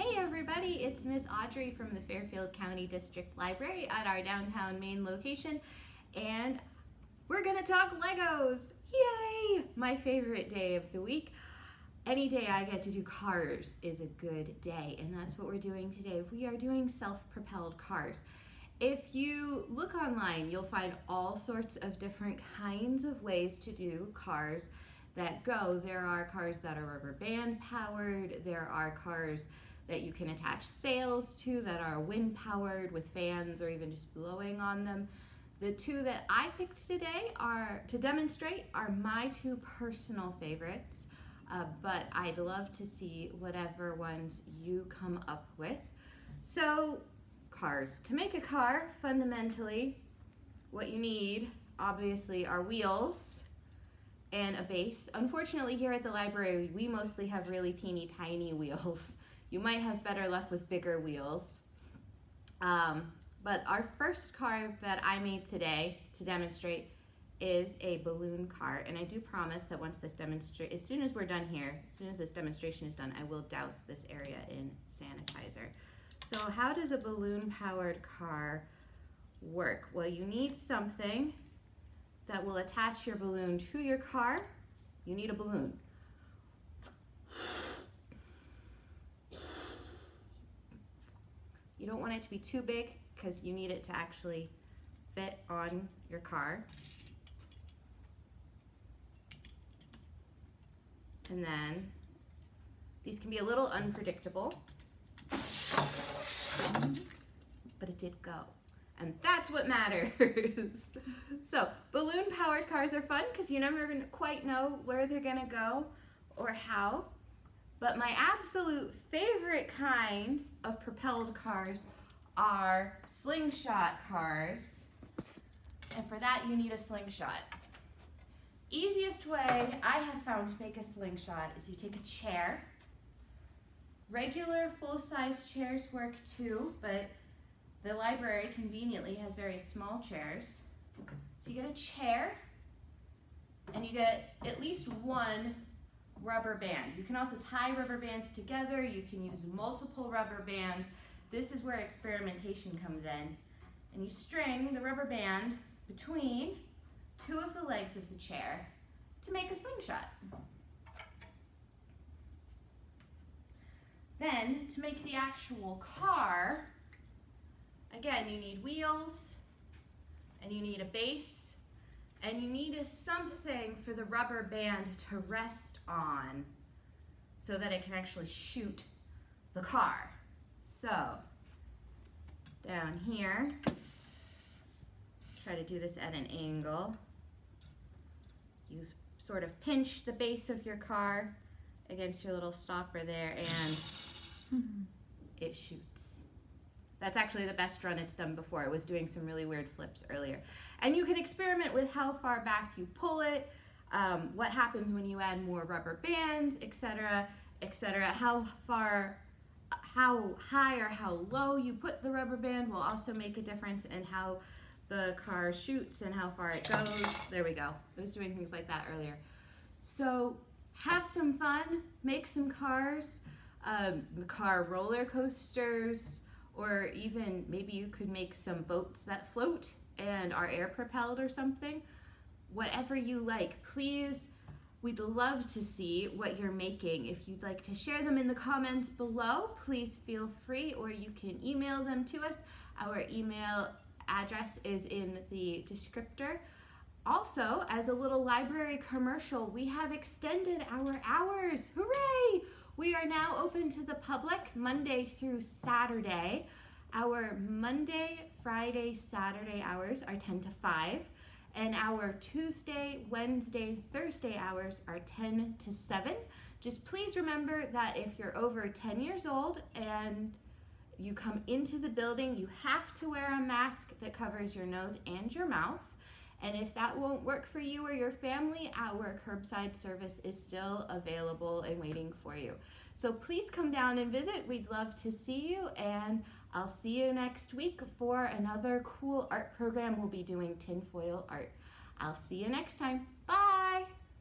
Hey everybody, it's Miss Audrey from the Fairfield County District Library at our downtown main location and we're gonna talk Legos! Yay! My favorite day of the week. Any day I get to do cars is a good day and that's what we're doing today. We are doing self-propelled cars. If you look online, you'll find all sorts of different kinds of ways to do cars that go. There are cars that are rubber band powered, there are cars that you can attach sails to that are wind powered with fans or even just blowing on them. The two that I picked today are to demonstrate are my two personal favorites, uh, but I'd love to see whatever ones you come up with. So cars. To make a car, fundamentally, what you need obviously are wheels and a base. Unfortunately here at the library we mostly have really teeny tiny wheels you might have better luck with bigger wheels. Um, but our first car that I made today to demonstrate is a balloon car. And I do promise that once this demonstrate, as soon as we're done here, as soon as this demonstration is done, I will douse this area in sanitizer. So how does a balloon powered car work? Well, you need something that will attach your balloon to your car. You need a balloon. You don't want it to be too big because you need it to actually fit on your car. And then these can be a little unpredictable, but it did go. And that's what matters. so balloon powered cars are fun because you never quite know where they're gonna go or how. But my absolute favorite kind of propelled cars are slingshot cars. And for that, you need a slingshot. Easiest way I have found to make a slingshot is you take a chair. Regular full-size chairs work too, but the library conveniently has very small chairs. So you get a chair, and you get at least one rubber band. You can also tie rubber bands together. You can use multiple rubber bands. This is where experimentation comes in. And you string the rubber band between two of the legs of the chair to make a slingshot. Then, to make the actual car, again, you need wheels, and you need a base, and you need a something for the rubber band to rest on so that it can actually shoot the car. So down here, try to do this at an angle. You sort of pinch the base of your car against your little stopper there and it shoots. That's actually the best run it's done before. It was doing some really weird flips earlier. And you can experiment with how far back you pull it, um, what happens when you add more rubber bands, etc., etc. How far, how high or how low you put the rubber band will also make a difference in how the car shoots and how far it goes. There we go. I was doing things like that earlier. So have some fun, make some cars, um, car roller coasters, or even maybe you could make some boats that float and are air propelled or something. Whatever you like, please, we'd love to see what you're making. If you'd like to share them in the comments below, please feel free or you can email them to us. Our email address is in the descriptor. Also, as a little library commercial, we have extended our hours. Hooray! We are now open to the public Monday through Saturday. Our Monday, Friday, Saturday hours are 10 to 5, and our Tuesday, Wednesday, Thursday hours are 10 to 7. Just please remember that if you're over 10 years old and you come into the building, you have to wear a mask that covers your nose and your mouth. And if that won't work for you or your family, our curbside service is still available and waiting for you. So please come down and visit. We'd love to see you and I'll see you next week for another cool art program. We'll be doing tinfoil art. I'll see you next time.